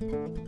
Música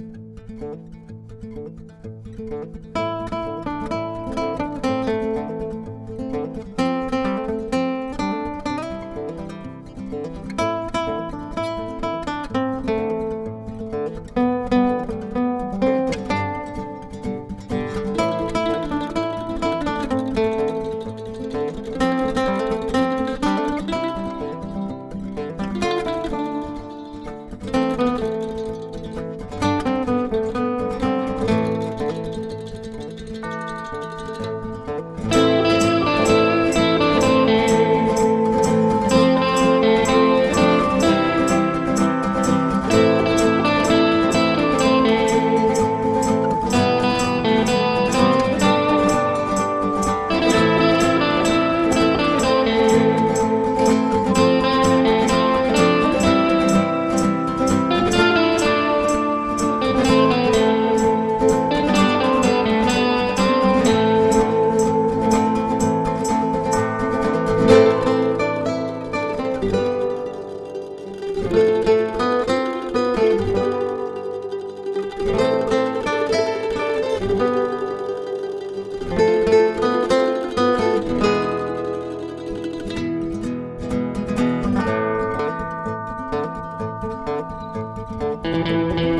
Música